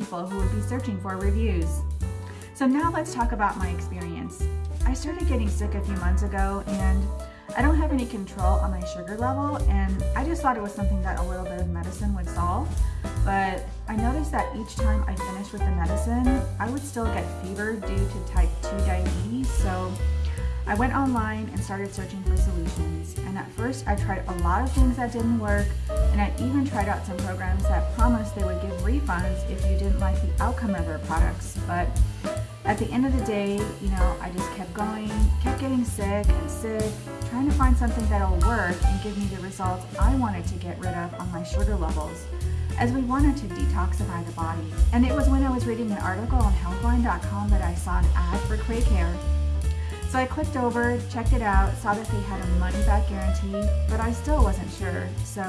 people who would be searching for reviews. So now let's talk about my experience. I started getting sick a few months ago and I don't have any control on my sugar level and I just thought it was something that a little bit of medicine would solve. But I noticed that each time I finished with the medicine, I would still get fever due to type 2 diabetes. So I went online and started searching for solutions. And at first I tried a lot of things that didn't work and I even tried out some programs that promised they would give refunds if you didn't like the outcome of their products. But at the end of the day, you know, I just kept going, kept getting sick and sick, trying to find something that'll work and give me the results I wanted to get rid of on my sugar levels, as we wanted to detoxify the body. And it was when I was reading an article on healthline.com that I saw an ad for Quake Hair. So I clicked over, checked it out, saw that they had a money back guarantee, but I still wasn't sure. So